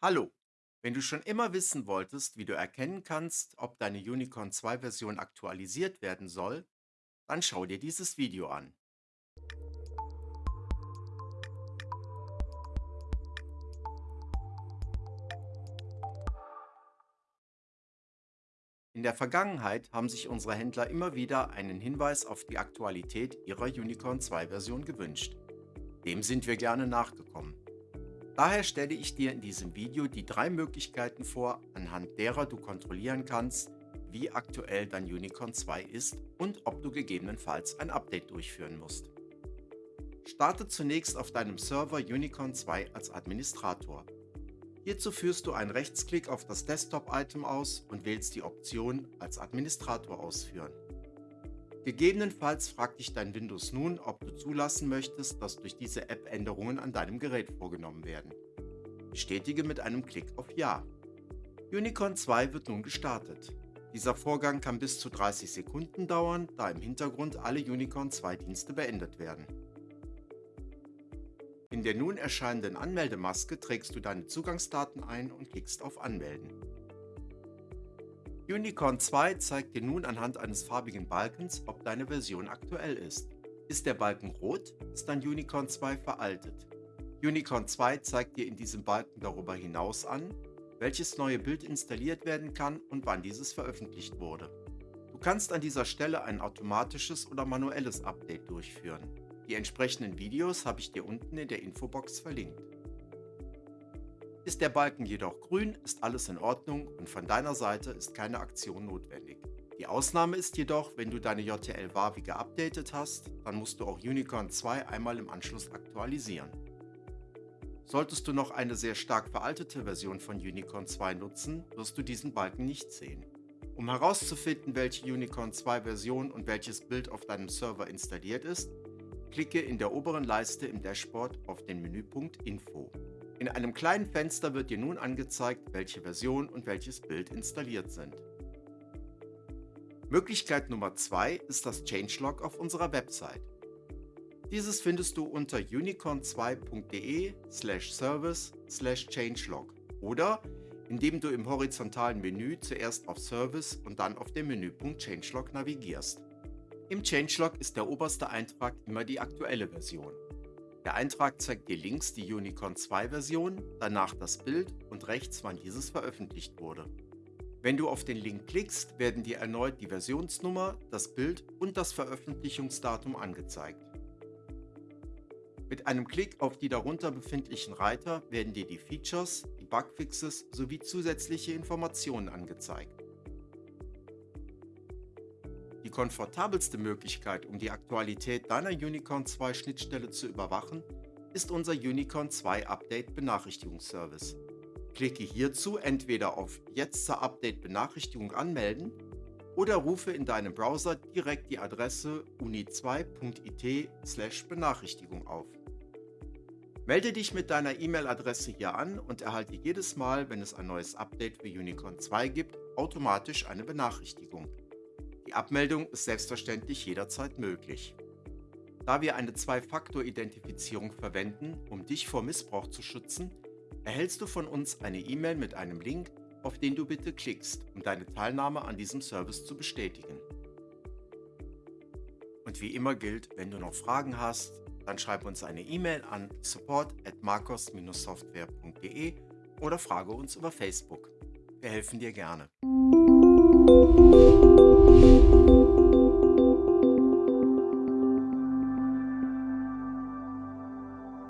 Hallo! Wenn du schon immer wissen wolltest, wie du erkennen kannst, ob deine Unicorn 2 Version aktualisiert werden soll, dann schau dir dieses Video an. In der Vergangenheit haben sich unsere Händler immer wieder einen Hinweis auf die Aktualität ihrer Unicorn 2 Version gewünscht. Dem sind wir gerne nachgekommen. Daher stelle ich dir in diesem Video die drei Möglichkeiten vor, anhand derer du kontrollieren kannst, wie aktuell dein Unicorn 2 ist und ob du gegebenenfalls ein Update durchführen musst. Starte zunächst auf deinem Server Unicorn 2 als Administrator. Hierzu führst du einen Rechtsklick auf das Desktop-Item aus und wählst die Option als Administrator ausführen. Gegebenenfalls fragt dich dein Windows nun, ob du zulassen möchtest, dass durch diese App Änderungen an deinem Gerät vorgenommen werden. Bestätige mit einem Klick auf Ja. Unicorn 2 wird nun gestartet. Dieser Vorgang kann bis zu 30 Sekunden dauern, da im Hintergrund alle Unicorn 2 Dienste beendet werden. In der nun erscheinenden Anmeldemaske trägst du deine Zugangsdaten ein und klickst auf Anmelden. Unicorn 2 zeigt dir nun anhand eines farbigen Balkens, ob deine Version aktuell ist. Ist der Balken rot, ist dein Unicorn 2 veraltet. Unicorn 2 zeigt dir in diesem Balken darüber hinaus an, welches neue Bild installiert werden kann und wann dieses veröffentlicht wurde. Du kannst an dieser Stelle ein automatisches oder manuelles Update durchführen. Die entsprechenden Videos habe ich dir unten in der Infobox verlinkt. Ist der Balken jedoch grün, ist alles in Ordnung und von deiner Seite ist keine Aktion notwendig. Die Ausnahme ist jedoch, wenn du deine JTL Wavi geupdatet hast, dann musst du auch Unicorn 2 einmal im Anschluss aktualisieren. Solltest du noch eine sehr stark veraltete Version von Unicorn 2 nutzen, wirst du diesen Balken nicht sehen. Um herauszufinden, welche Unicorn 2 Version und welches Bild auf deinem Server installiert ist, klicke in der oberen Leiste im Dashboard auf den Menüpunkt Info. In einem kleinen Fenster wird dir nun angezeigt, welche Version und welches Bild installiert sind. Möglichkeit Nummer 2 ist das Changelog auf unserer Website. Dieses findest du unter unicorn2.de service changelog oder indem du im horizontalen Menü zuerst auf Service und dann auf den Menüpunkt Changelog navigierst. Im Changelog ist der oberste Eintrag immer die aktuelle Version. Der Eintrag zeigt dir links die Unicorn 2 Version, danach das Bild und rechts wann dieses veröffentlicht wurde. Wenn du auf den Link klickst, werden dir erneut die Versionsnummer, das Bild und das Veröffentlichungsdatum angezeigt. Mit einem Klick auf die darunter befindlichen Reiter werden dir die Features, die Bugfixes sowie zusätzliche Informationen angezeigt. Die komfortabelste Möglichkeit, um die Aktualität deiner Unicorn 2 Schnittstelle zu überwachen, ist unser Unicorn 2 Update Benachrichtigungsservice. Klicke hierzu entweder auf Jetzt zur Update Benachrichtigung anmelden oder rufe in deinem Browser direkt die Adresse uni2.it/benachrichtigung auf. Melde dich mit deiner E-Mail-Adresse hier an und erhalte jedes Mal, wenn es ein neues Update für Unicorn 2 gibt, automatisch eine Benachrichtigung. Die Abmeldung ist selbstverständlich jederzeit möglich. Da wir eine Zwei-Faktor-Identifizierung verwenden, um dich vor Missbrauch zu schützen, erhältst du von uns eine E-Mail mit einem Link, auf den du bitte klickst, um deine Teilnahme an diesem Service zu bestätigen. Und wie immer gilt, wenn du noch Fragen hast, dann schreib uns eine E-Mail an support at marcos-software.de oder frage uns über Facebook. Wir helfen dir gerne.